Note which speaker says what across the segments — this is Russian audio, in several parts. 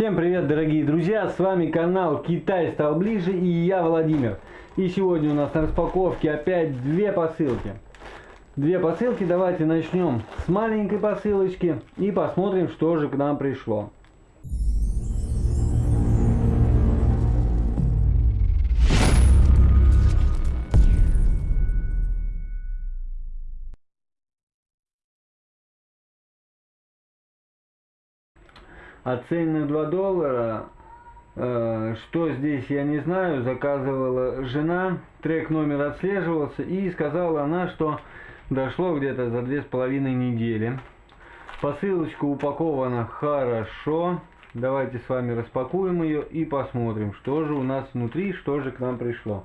Speaker 1: Всем привет, дорогие друзья! С вами канал Китай стал ближе и я Владимир. И сегодня у нас на распаковке опять две посылки. Две посылки, давайте начнем с маленькой посылочки и посмотрим, что же к нам пришло. Оценено 2 доллара. Э, что здесь, я не знаю. Заказывала жена. Трек номер отслеживался. И сказала она, что дошло где-то за две с половиной недели. Посылочка упакована хорошо. Давайте с вами распакуем ее и посмотрим, что же у нас внутри, что же к нам пришло.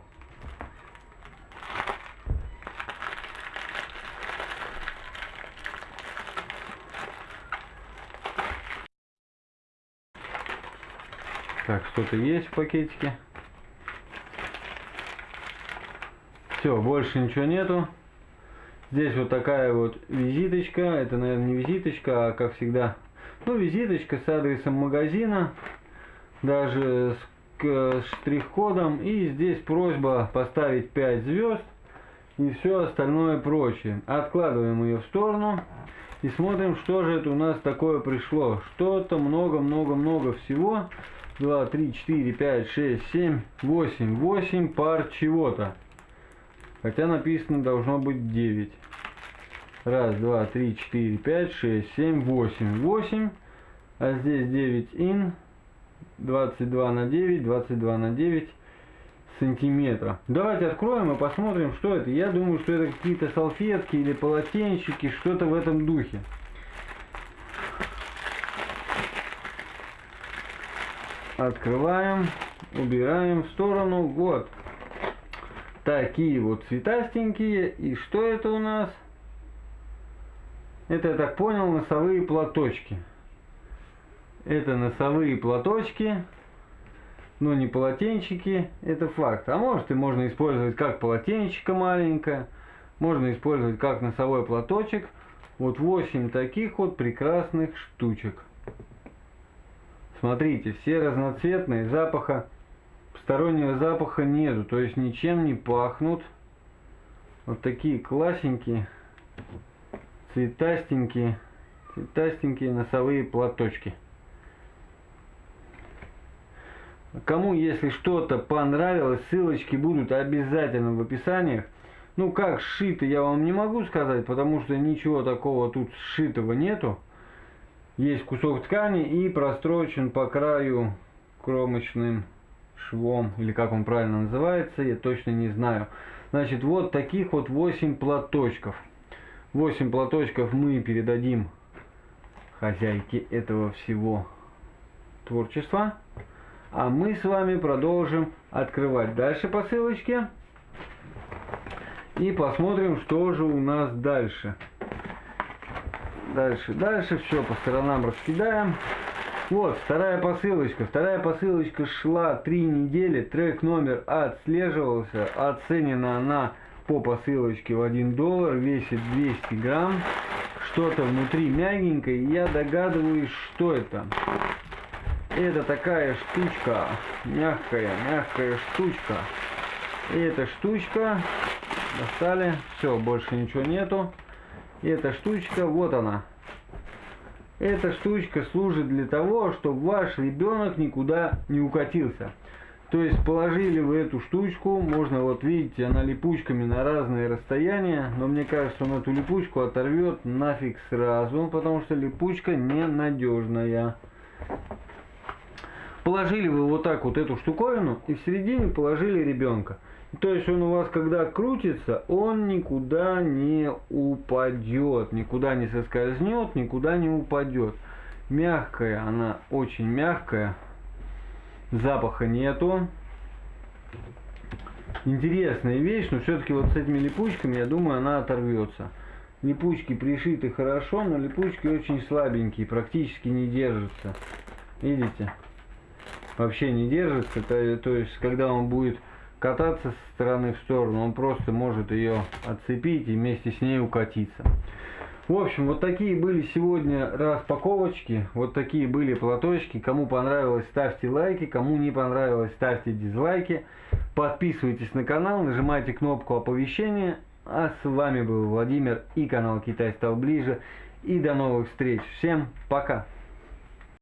Speaker 1: Так, что-то есть в пакетике. Все, больше ничего нету. Здесь вот такая вот визиточка. Это, наверное, не визиточка, а как всегда, ну, визиточка с адресом магазина. Даже с штрих-кодом. И здесь просьба поставить 5 звезд. И все остальное прочее. Откладываем ее в сторону. И смотрим, что же это у нас такое пришло. Что-то много-много-много всего. 2, 3, 4, 5, 6, 7, 8. 8 пар чего-то. Хотя написано должно быть 9. Раз, два, три, четыре, пять, шесть, семь, восемь. Восемь. А здесь 9 ин. 22 на 9, 22 на 9 сантиметра. Давайте откроем и посмотрим, что это. Я думаю, что это какие-то салфетки или полотенчики, что-то в этом духе. Открываем, убираем в сторону. Вот. Такие вот цветастенькие. И что это у нас? Это, я так понял, носовые платочки. Это носовые платочки. Но не полотенчики. Это факт. А может и можно использовать как полотенчика маленькое. Можно использовать как носовой платочек. Вот 8 таких вот прекрасных штучек. Смотрите, все разноцветные, запаха, постороннего запаха нету, то есть ничем не пахнут. Вот такие классненькие, цветастенькие, цветастенькие носовые платочки. Кому, если что-то понравилось, ссылочки будут обязательно в описаниях. Ну, как сшито, я вам не могу сказать, потому что ничего такого тут сшитого нету есть кусок ткани и прострочен по краю кромочным швом, или как он правильно называется, я точно не знаю. Значит, вот таких вот 8 платочков. 8 платочков мы передадим хозяйке этого всего творчества. А мы с вами продолжим открывать дальше посылочки. И посмотрим, что же у нас дальше. Дальше, дальше, все по сторонам раскидаем. Вот, вторая посылочка. Вторая посылочка шла три недели. Трек номер отслеживался. Оценена она по посылочке в 1 доллар. Весит 200 грамм. Что-то внутри мягенькое. Я догадываюсь, что это. Это такая штучка. Мягкая, мягкая штучка. И эта штучка. Достали. Все, больше ничего нету. Эта штучка, вот она. Эта штучка служит для того, чтобы ваш ребенок никуда не укатился. То есть положили вы эту штучку, можно вот видите, она липучками на разные расстояния, но мне кажется, он эту липучку оторвет нафиг сразу, потому что липучка ненадежная. Положили вы вот так вот эту штуковину и в середине положили ребенка. То есть он у вас, когда крутится, он никуда не упадет, никуда не соскользнет, никуда не упадет. Мягкая, она очень мягкая, запаха нету. Интересная вещь, но все-таки вот с этими липучками, я думаю, она оторвется. Липучки пришиты хорошо, но липучки очень слабенькие, практически не держатся. Видите? Вообще не держится, то, то есть когда он будет кататься с стороны в сторону, он просто может ее отцепить и вместе с ней укатиться. В общем, вот такие были сегодня распаковочки, вот такие были платочки. Кому понравилось, ставьте лайки, кому не понравилось, ставьте дизлайки. Подписывайтесь на канал, нажимайте кнопку оповещения. А с вами был Владимир и канал Китай стал ближе. И до новых встреч. Всем пока!